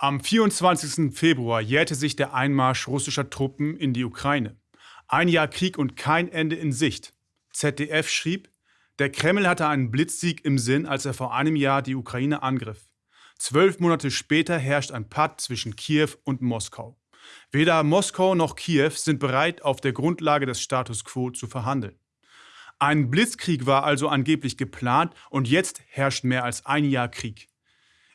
Am 24. Februar jährte sich der Einmarsch russischer Truppen in die Ukraine. Ein Jahr Krieg und kein Ende in Sicht. ZDF schrieb, der Kreml hatte einen Blitzsieg im Sinn, als er vor einem Jahr die Ukraine angriff. Zwölf Monate später herrscht ein Patt zwischen Kiew und Moskau. Weder Moskau noch Kiew sind bereit, auf der Grundlage des Status quo zu verhandeln. Ein Blitzkrieg war also angeblich geplant und jetzt herrscht mehr als ein Jahr Krieg.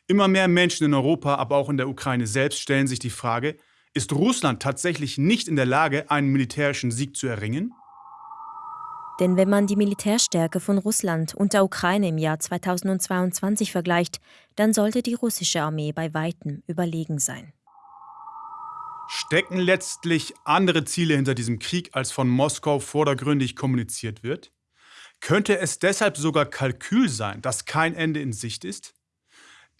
Immer mehr Menschen in Europa, aber auch in der Ukraine selbst stellen sich die Frage, ist Russland tatsächlich nicht in der Lage, einen militärischen Sieg zu erringen? Denn wenn man die Militärstärke von Russland und der Ukraine im Jahr 2022 vergleicht, dann sollte die russische Armee bei weitem überlegen sein. Stecken letztlich andere Ziele hinter diesem Krieg, als von Moskau vordergründig kommuniziert wird? Könnte es deshalb sogar Kalkül sein, dass kein Ende in Sicht ist?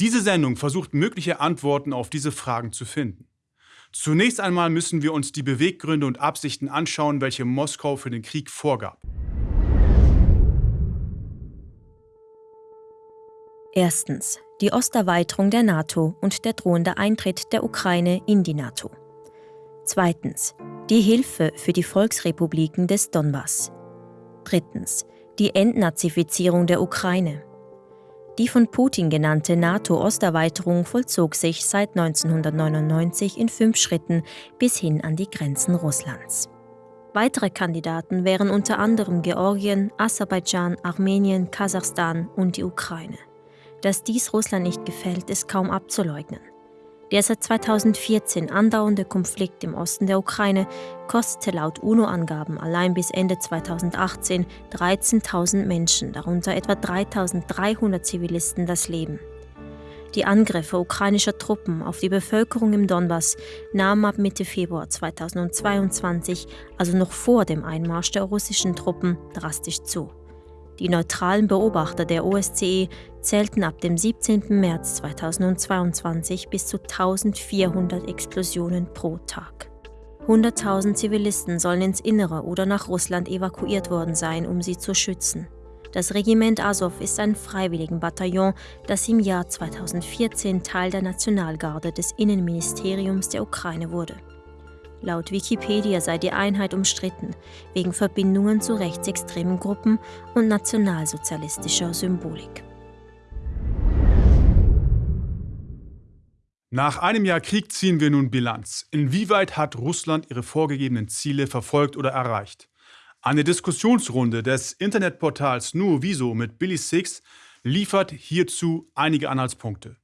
Diese Sendung versucht mögliche Antworten auf diese Fragen zu finden. Zunächst einmal müssen wir uns die Beweggründe und Absichten anschauen, welche Moskau für den Krieg vorgab. Erstens die Osterweiterung der NATO und der drohende Eintritt der Ukraine in die NATO. Zweitens die Hilfe für die Volksrepubliken des Donbass. Drittens die Entnazifizierung der Ukraine. Die von Putin genannte NATO-Osterweiterung vollzog sich seit 1999 in fünf Schritten bis hin an die Grenzen Russlands. Weitere Kandidaten wären unter anderem Georgien, Aserbaidschan, Armenien, Kasachstan und die Ukraine. Dass dies Russland nicht gefällt, ist kaum abzuleugnen. Der seit 2014 andauernde Konflikt im Osten der Ukraine kostete laut UNO-Angaben allein bis Ende 2018 13.000 Menschen, darunter etwa 3.300 Zivilisten, das Leben. Die Angriffe ukrainischer Truppen auf die Bevölkerung im Donbass nahmen ab Mitte Februar 2022, also noch vor dem Einmarsch der russischen Truppen, drastisch zu. Die neutralen Beobachter der OSCE zählten ab dem 17. März 2022 bis zu 1400 Explosionen pro Tag. 100.000 Zivilisten sollen ins Innere oder nach Russland evakuiert worden sein, um sie zu schützen. Das Regiment Azov ist ein Freiwilligenbataillon, das im Jahr 2014 Teil der Nationalgarde des Innenministeriums der Ukraine wurde. Laut Wikipedia sei die Einheit umstritten, wegen Verbindungen zu rechtsextremen Gruppen und nationalsozialistischer Symbolik. Nach einem Jahr Krieg ziehen wir nun Bilanz. Inwieweit hat Russland ihre vorgegebenen Ziele verfolgt oder erreicht? Eine Diskussionsrunde des Internetportals Nuoviso mit Billy Six liefert hierzu einige Anhaltspunkte.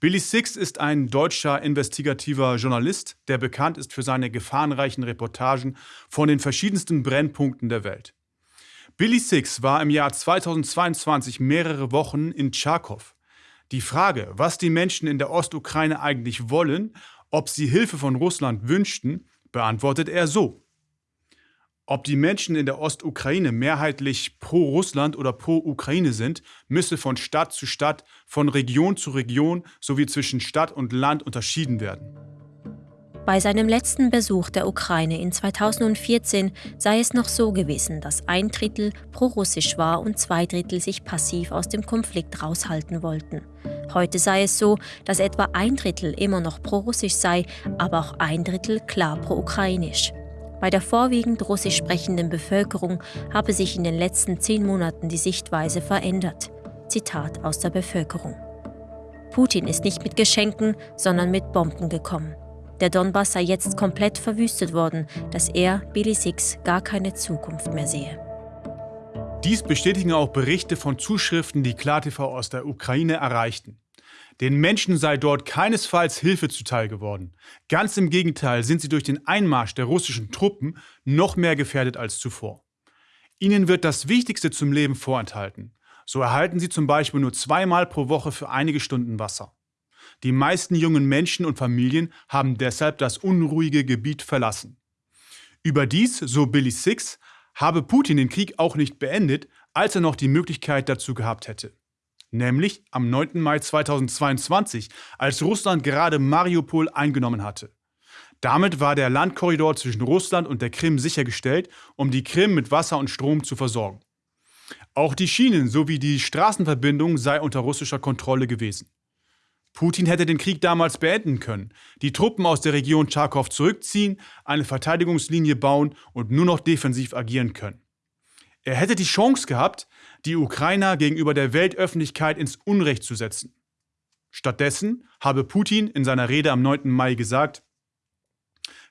Billy Six ist ein deutscher investigativer Journalist, der bekannt ist für seine gefahrenreichen Reportagen von den verschiedensten Brennpunkten der Welt. Billy Six war im Jahr 2022 mehrere Wochen in Tscharkow. Die Frage, was die Menschen in der Ostukraine eigentlich wollen, ob sie Hilfe von Russland wünschten, beantwortet er so. Ob die Menschen in der Ostukraine mehrheitlich pro Russland oder pro Ukraine sind, müsse von Stadt zu Stadt, von Region zu Region sowie zwischen Stadt und Land unterschieden werden. Bei seinem letzten Besuch der Ukraine in 2014 sei es noch so gewesen, dass ein Drittel pro-russisch war und zwei Drittel sich passiv aus dem Konflikt raushalten wollten. Heute sei es so, dass etwa ein Drittel immer noch pro-russisch sei, aber auch ein Drittel klar pro-ukrainisch. Bei der vorwiegend russisch sprechenden Bevölkerung habe sich in den letzten zehn Monaten die Sichtweise verändert. Zitat aus der Bevölkerung. Putin ist nicht mit Geschenken, sondern mit Bomben gekommen. Der Donbass sei jetzt komplett verwüstet worden, dass er, Billy Six, gar keine Zukunft mehr sehe. Dies bestätigen auch Berichte von Zuschriften, die KlarTV aus der Ukraine erreichten. Den Menschen sei dort keinesfalls Hilfe zuteil geworden. Ganz im Gegenteil sind sie durch den Einmarsch der russischen Truppen noch mehr gefährdet als zuvor. Ihnen wird das Wichtigste zum Leben vorenthalten. So erhalten sie zum Beispiel nur zweimal pro Woche für einige Stunden Wasser. Die meisten jungen Menschen und Familien haben deshalb das unruhige Gebiet verlassen. Überdies, so Billy Six, habe Putin den Krieg auch nicht beendet, als er noch die Möglichkeit dazu gehabt hätte nämlich am 9. Mai 2022, als Russland gerade Mariupol eingenommen hatte. Damit war der Landkorridor zwischen Russland und der Krim sichergestellt, um die Krim mit Wasser und Strom zu versorgen. Auch die Schienen sowie die Straßenverbindung sei unter russischer Kontrolle gewesen. Putin hätte den Krieg damals beenden können, die Truppen aus der Region Charkow zurückziehen, eine Verteidigungslinie bauen und nur noch defensiv agieren können. Er hätte die Chance gehabt, die Ukrainer gegenüber der Weltöffentlichkeit ins Unrecht zu setzen. Stattdessen habe Putin in seiner Rede am 9. Mai gesagt,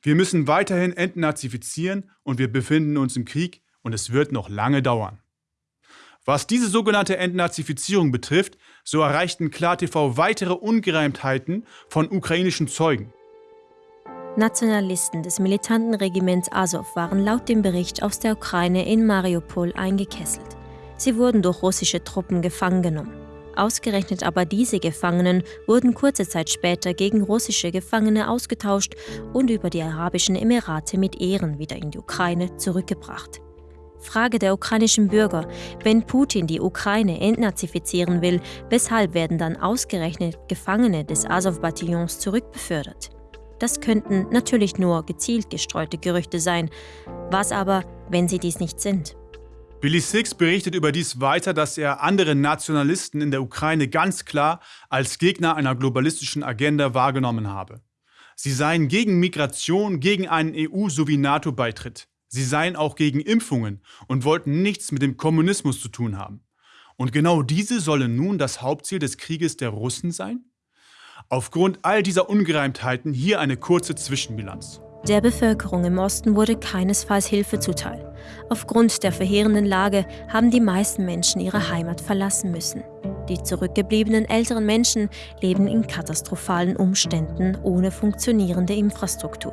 wir müssen weiterhin entnazifizieren und wir befinden uns im Krieg und es wird noch lange dauern. Was diese sogenannte Entnazifizierung betrifft, so erreichten KlarTV weitere Ungereimtheiten von ukrainischen Zeugen. Nationalisten des militanten Regiments Azov waren laut dem Bericht aus der Ukraine in Mariupol eingekesselt. Sie wurden durch russische Truppen gefangen genommen. Ausgerechnet aber diese Gefangenen wurden kurze Zeit später gegen russische Gefangene ausgetauscht und über die Arabischen Emirate mit Ehren wieder in die Ukraine zurückgebracht. Frage der ukrainischen Bürger, wenn Putin die Ukraine entnazifizieren will, weshalb werden dann ausgerechnet Gefangene des Azov-Bataillons zurückbefördert? Das könnten natürlich nur gezielt gestreute Gerüchte sein. Was aber, wenn sie dies nicht sind? Billy Six berichtet überdies weiter, dass er andere Nationalisten in der Ukraine ganz klar als Gegner einer globalistischen Agenda wahrgenommen habe. Sie seien gegen Migration, gegen einen EU- sowie NATO-Beitritt. Sie seien auch gegen Impfungen und wollten nichts mit dem Kommunismus zu tun haben. Und genau diese sollen nun das Hauptziel des Krieges der Russen sein? Aufgrund all dieser Ungereimtheiten hier eine kurze Zwischenbilanz. Der Bevölkerung im Osten wurde keinesfalls Hilfe zuteil. Aufgrund der verheerenden Lage haben die meisten Menschen ihre Heimat verlassen müssen. Die zurückgebliebenen älteren Menschen leben in katastrophalen Umständen ohne funktionierende Infrastruktur.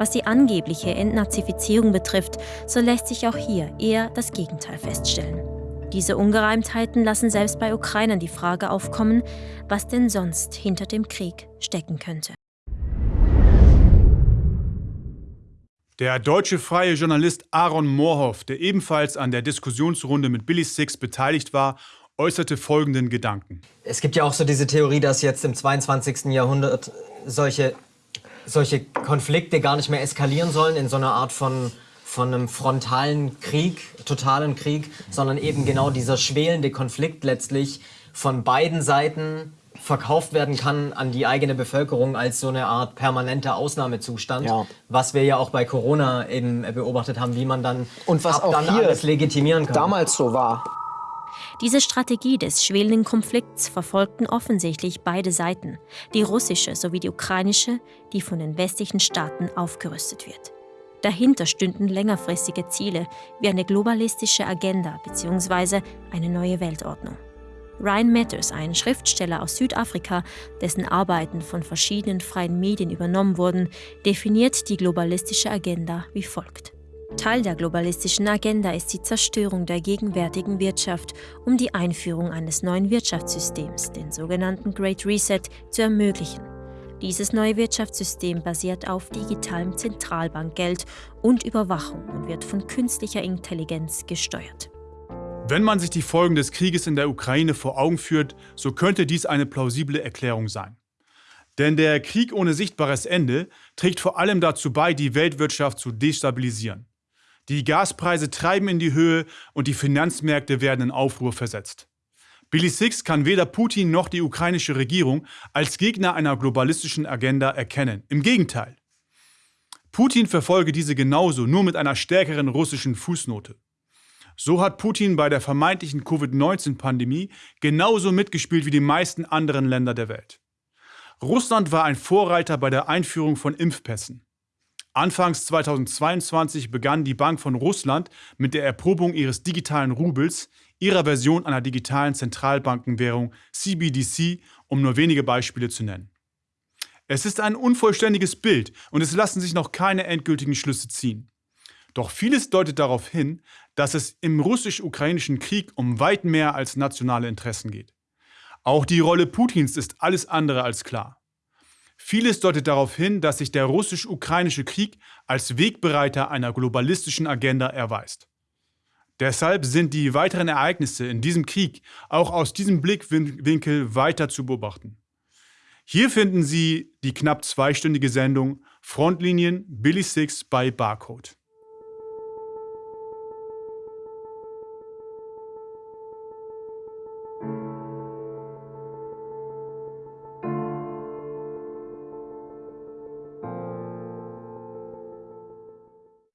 Was die angebliche Entnazifizierung betrifft, so lässt sich auch hier eher das Gegenteil feststellen. Diese Ungereimtheiten lassen selbst bei Ukrainern die Frage aufkommen, was denn sonst hinter dem Krieg stecken könnte. Der deutsche freie Journalist Aaron Moorhoff, der ebenfalls an der Diskussionsrunde mit Billy Six beteiligt war, äußerte folgenden Gedanken. Es gibt ja auch so diese Theorie, dass jetzt im 22. Jahrhundert solche solche Konflikte gar nicht mehr eskalieren sollen in so einer Art von, von einem frontalen Krieg, totalen Krieg, sondern eben genau dieser schwelende Konflikt letztlich von beiden Seiten verkauft werden kann an die eigene Bevölkerung als so eine Art permanenter Ausnahmezustand, ja. was wir ja auch bei Corona eben beobachtet haben, wie man dann, und was auch dann hier alles legitimieren kann. damals so war. Diese Strategie des schwelenden Konflikts verfolgten offensichtlich beide Seiten, die russische sowie die ukrainische, die von den westlichen Staaten aufgerüstet wird. Dahinter stünden längerfristige Ziele wie eine globalistische Agenda bzw. eine neue Weltordnung. Ryan Matters, ein Schriftsteller aus Südafrika, dessen Arbeiten von verschiedenen freien Medien übernommen wurden, definiert die globalistische Agenda wie folgt. Teil der globalistischen Agenda ist die Zerstörung der gegenwärtigen Wirtschaft, um die Einführung eines neuen Wirtschaftssystems, den sogenannten Great Reset, zu ermöglichen. Dieses neue Wirtschaftssystem basiert auf digitalem Zentralbankgeld und Überwachung und wird von künstlicher Intelligenz gesteuert. Wenn man sich die Folgen des Krieges in der Ukraine vor Augen führt, so könnte dies eine plausible Erklärung sein. Denn der Krieg ohne sichtbares Ende trägt vor allem dazu bei, die Weltwirtschaft zu destabilisieren. Die Gaspreise treiben in die Höhe und die Finanzmärkte werden in Aufruhr versetzt. Billy Six kann weder Putin noch die ukrainische Regierung als Gegner einer globalistischen Agenda erkennen. Im Gegenteil. Putin verfolge diese genauso, nur mit einer stärkeren russischen Fußnote. So hat Putin bei der vermeintlichen Covid-19-Pandemie genauso mitgespielt wie die meisten anderen Länder der Welt. Russland war ein Vorreiter bei der Einführung von Impfpässen. Anfangs 2022 begann die Bank von Russland mit der Erprobung ihres digitalen Rubels, ihrer Version einer digitalen Zentralbankenwährung CBDC, um nur wenige Beispiele zu nennen. Es ist ein unvollständiges Bild und es lassen sich noch keine endgültigen Schlüsse ziehen. Doch vieles deutet darauf hin, dass es im russisch-ukrainischen Krieg um weit mehr als nationale Interessen geht. Auch die Rolle Putins ist alles andere als klar. Vieles deutet darauf hin, dass sich der russisch-ukrainische Krieg als Wegbereiter einer globalistischen Agenda erweist. Deshalb sind die weiteren Ereignisse in diesem Krieg auch aus diesem Blickwinkel weiter zu beobachten. Hier finden Sie die knapp zweistündige Sendung Frontlinien Billy Six bei Barcode.